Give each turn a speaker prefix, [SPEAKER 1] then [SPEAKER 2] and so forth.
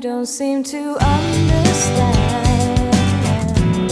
[SPEAKER 1] don't seem to understand.